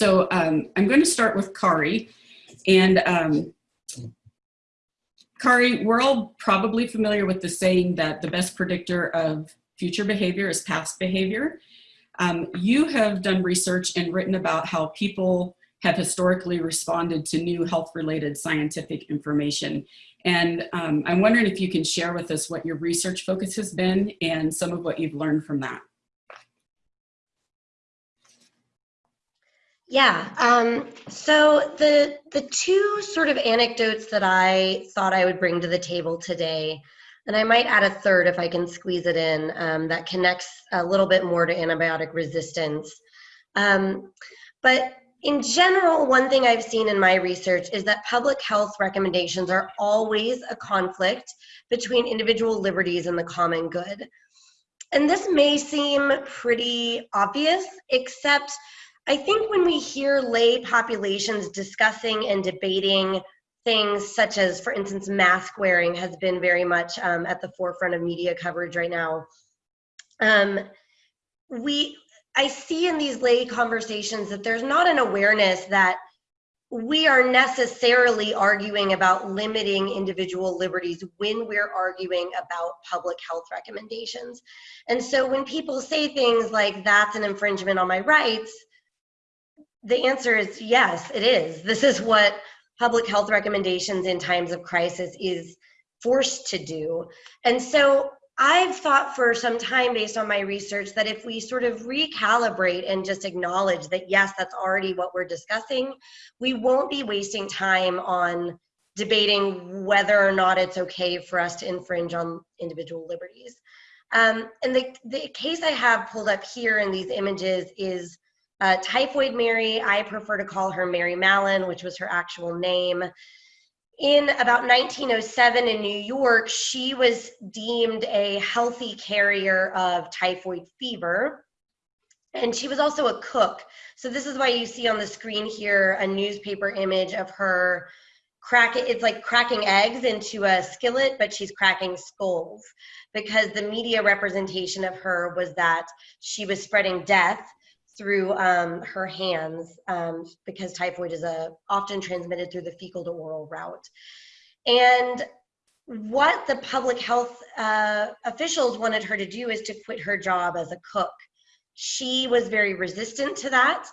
So um, I'm going to start with Kari. And um, Kari, we're all probably familiar with the saying that the best predictor of future behavior is past behavior. Um, you have done research and written about how people have historically responded to new health-related scientific information. And um, I'm wondering if you can share with us what your research focus has been and some of what you've learned from that. Yeah, um, so the, the two sort of anecdotes that I thought I would bring to the table today, and I might add a third if I can squeeze it in, um, that connects a little bit more to antibiotic resistance. Um, but in general, one thing I've seen in my research is that public health recommendations are always a conflict between individual liberties and the common good. And this may seem pretty obvious, except I think when we hear lay populations discussing and debating things such as, for instance, mask wearing has been very much um, at the forefront of media coverage right now. Um, we I see in these lay conversations that there's not an awareness that we are necessarily arguing about limiting individual liberties when we're arguing about public health recommendations. And so when people say things like that's an infringement on my rights, the answer is yes, it is. This is what public health recommendations in times of crisis is forced to do. And so I've thought for some time based on my research that if we sort of recalibrate and just acknowledge that yes, that's already what we're discussing, we won't be wasting time on debating whether or not it's okay for us to infringe on individual liberties. Um, and the, the case I have pulled up here in these images is uh, Typhoid Mary. I prefer to call her Mary Mallon, which was her actual name in about 1907 in New York, she was deemed a healthy carrier of typhoid fever. And she was also a cook. So this is why you see on the screen here a newspaper image of her cracking, it's like cracking eggs into a skillet, but she's cracking skulls because the media representation of her was that she was spreading death through um, her hands um, because typhoid is a, often transmitted through the fecal to oral route. And what the public health uh, officials wanted her to do is to quit her job as a cook. She was very resistant to that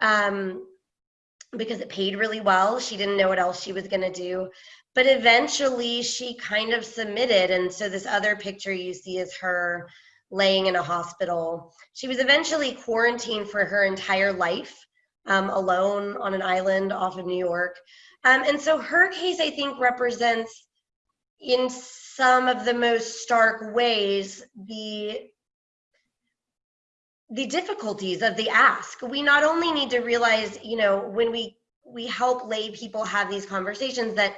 um, because it paid really well. She didn't know what else she was going to do. But eventually she kind of submitted. And so this other picture you see is her laying in a hospital. She was eventually quarantined for her entire life, um, alone on an island off of New York. Um, and so her case, I think, represents in some of the most stark ways the the difficulties of the ask. We not only need to realize, you know, when we we help lay people have these conversations that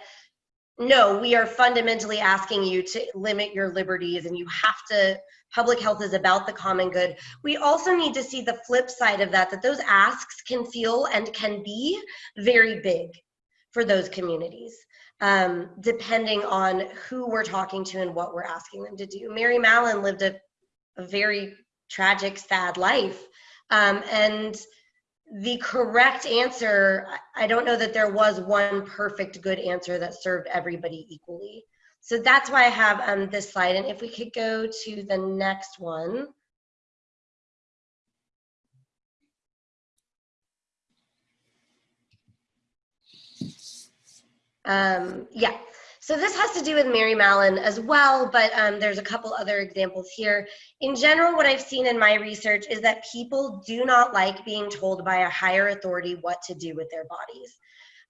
no, we are fundamentally asking you to limit your liberties and you have to public health is about the common good. We also need to see the flip side of that, that those asks can feel and can be very big for those communities, um, depending on who we're talking to and what we're asking them to do. Mary Mallon lived a, a very tragic, sad life. Um, and the correct answer, I don't know that there was one perfect good answer that served everybody equally. So that's why I have um, this slide. And if we could go to the next one. Um, yeah, so this has to do with Mary Mallon as well, but um, there's a couple other examples here. In general, what I've seen in my research is that people do not like being told by a higher authority what to do with their bodies.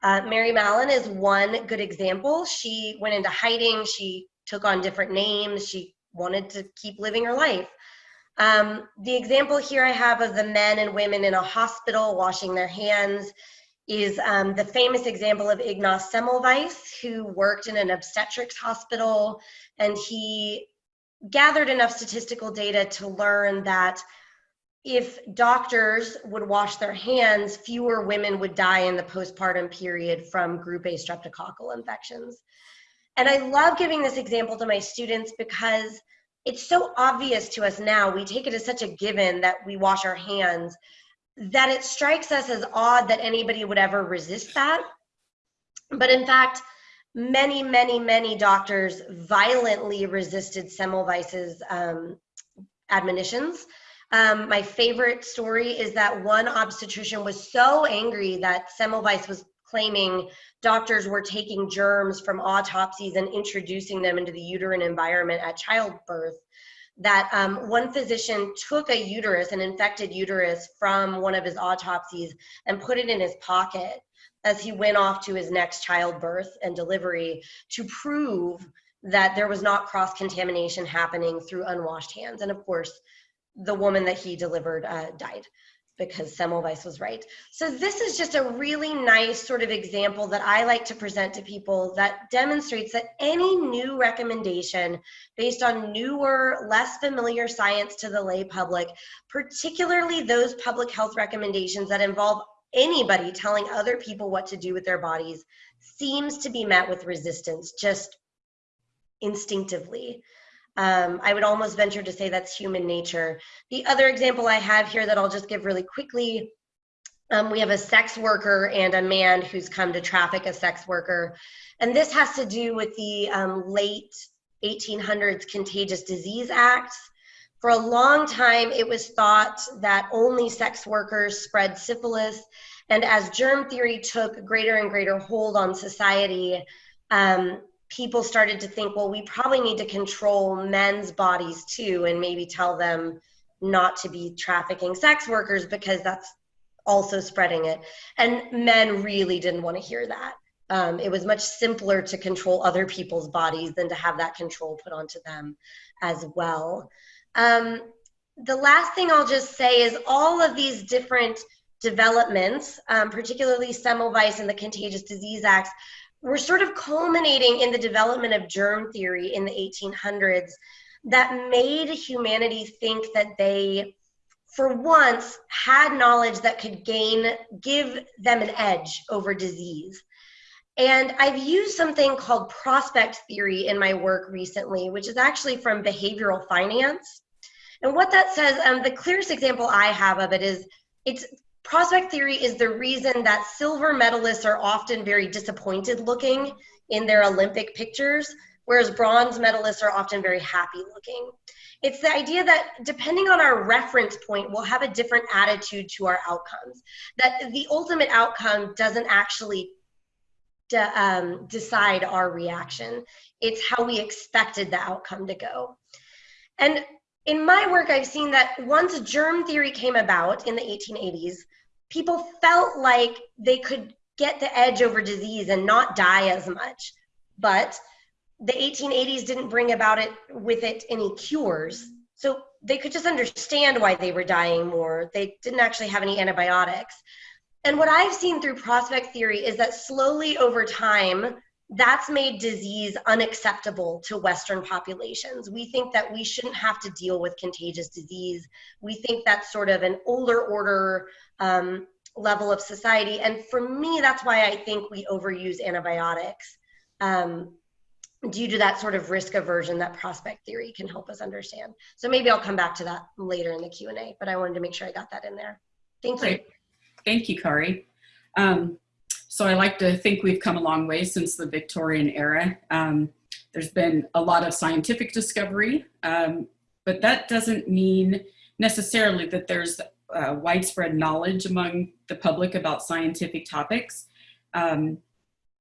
Uh, Mary Mallon is one good example. She went into hiding, she took on different names, she wanted to keep living her life. Um, the example here I have of the men and women in a hospital washing their hands is um, the famous example of Ignaz Semmelweis, who worked in an obstetrics hospital, and he gathered enough statistical data to learn that if doctors would wash their hands, fewer women would die in the postpartum period from group A streptococcal infections. And I love giving this example to my students because it's so obvious to us now. We take it as such a given that we wash our hands. That it strikes us as odd that anybody would ever resist that. But in fact, many, many, many doctors violently resisted Semmelweis's um, admonitions. Um, my favorite story is that one obstetrician was so angry that Semmelweis was claiming doctors were taking germs from autopsies and introducing them into the uterine environment at childbirth that um, one physician took a uterus, an infected uterus from one of his autopsies and put it in his pocket as he went off to his next childbirth and delivery to prove that there was not cross contamination happening through unwashed hands. And of course, the woman that he delivered uh, died because Semmelweis was right. So this is just a really nice sort of example that I like to present to people that demonstrates that any new recommendation based on newer, less familiar science to the lay public, particularly those public health recommendations that involve anybody telling other people what to do with their bodies, seems to be met with resistance just instinctively. Um, I would almost venture to say that's human nature. The other example I have here that I'll just give really quickly, um, we have a sex worker and a man who's come to traffic a sex worker. And this has to do with the um, late 1800s Contagious Disease Act. For a long time, it was thought that only sex workers spread syphilis. And as germ theory took greater and greater hold on society, um, people started to think, well, we probably need to control men's bodies too, and maybe tell them not to be trafficking sex workers because that's also spreading it. And men really didn't want to hear that. Um, it was much simpler to control other people's bodies than to have that control put onto them as well. Um, the last thing I'll just say is all of these different developments, um, particularly Semmelweis and the Contagious Disease Acts, we're sort of culminating in the development of germ theory in the 1800s that made humanity think that they for once had knowledge that could gain give them an edge over disease. And i've used something called prospect theory in my work recently which is actually from behavioral finance. And what that says um, the clearest example i have of it is it's prospect theory is the reason that silver medalists are often very disappointed looking in their Olympic pictures, whereas bronze medalists are often very happy looking. It's the idea that depending on our reference point, we'll have a different attitude to our outcomes. That the ultimate outcome doesn't actually de um, decide our reaction. It's how we expected the outcome to go. And in my work, I've seen that once germ theory came about in the 1880s, people felt like they could get the edge over disease and not die as much. But the 1880s didn't bring about it with it any cures. So they could just understand why they were dying more. They didn't actually have any antibiotics. And what I've seen through prospect theory is that slowly over time, that's made disease unacceptable to Western populations. We think that we shouldn't have to deal with contagious disease. We think that's sort of an older order um, level of society. And for me, that's why I think we overuse antibiotics um, due to that sort of risk aversion that prospect theory can help us understand. So maybe I'll come back to that later in the Q&A, but I wanted to make sure I got that in there. Thank you. Great. Thank you, Kari. Um, so I like to think we've come a long way since the Victorian era. Um, there's been a lot of scientific discovery, um, but that doesn't mean necessarily that there's uh, widespread knowledge among the public about scientific topics. Um,